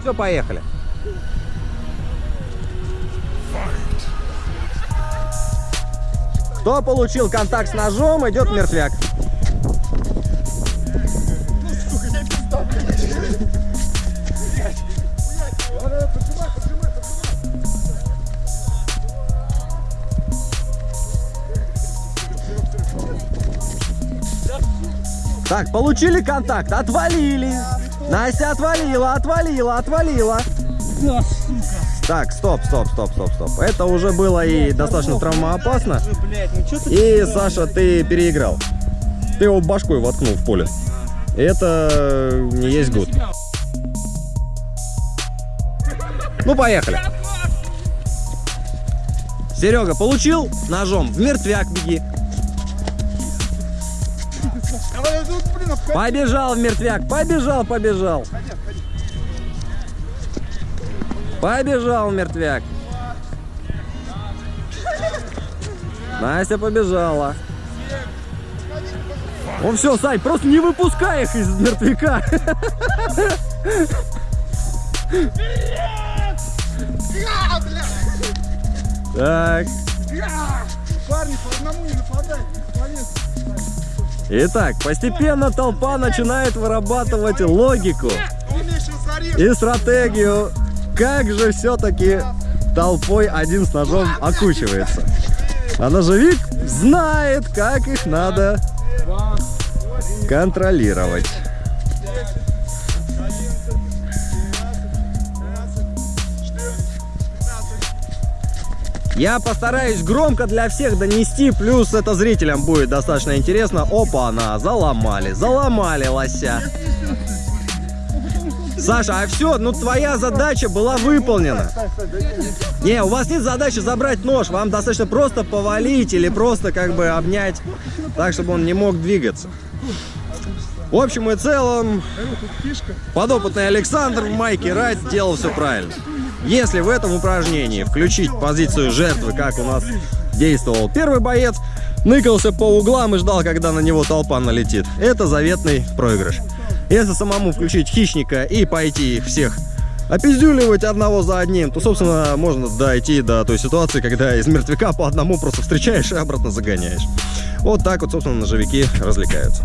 все, поехали. Кто получил контакт с ножом, идет мертвяк. Так, получили контакт, отвалили. Настя отвалила, отвалила, отвалила. Так, стоп, стоп, стоп, стоп, стоп. Это уже было и достаточно травмоопасно. И, Саша, ты переиграл. Ты его башкой воткнул в поле. И это не есть гуд. Ну, поехали. Серега, получил ножом? В мертвяк беги. Побежал мертвяк, побежал, побежал. Побежал мертвяк. Настя побежала. Он все, Сань, просто не выпускай их из мертвяка. Так. Парни, по одному не нападайте. Итак, постепенно толпа начинает вырабатывать логику и стратегию, как же все-таки толпой один с ножом окучивается. А ножевик знает, как их надо контролировать. Я постараюсь громко для всех донести, плюс это зрителям будет достаточно интересно. Опа, она заломали, заломали лося. Саша, а все, ну твоя задача была выполнена. Не, у вас нет задачи забрать нож, вам достаточно просто повалить или просто как бы обнять, так, чтобы он не мог двигаться. В общем и целом, подопытный Александр в майке Райт делал все правильно. Если в этом упражнении включить позицию жертвы, как у нас действовал первый боец, ныкался по углам и ждал, когда на него толпа налетит, это заветный проигрыш. Если самому включить хищника и пойти их всех опиздюливать одного за одним, то, собственно, можно дойти до той ситуации, когда из мертвяка по одному просто встречаешь и обратно загоняешь. Вот так вот, собственно, ножевики развлекаются.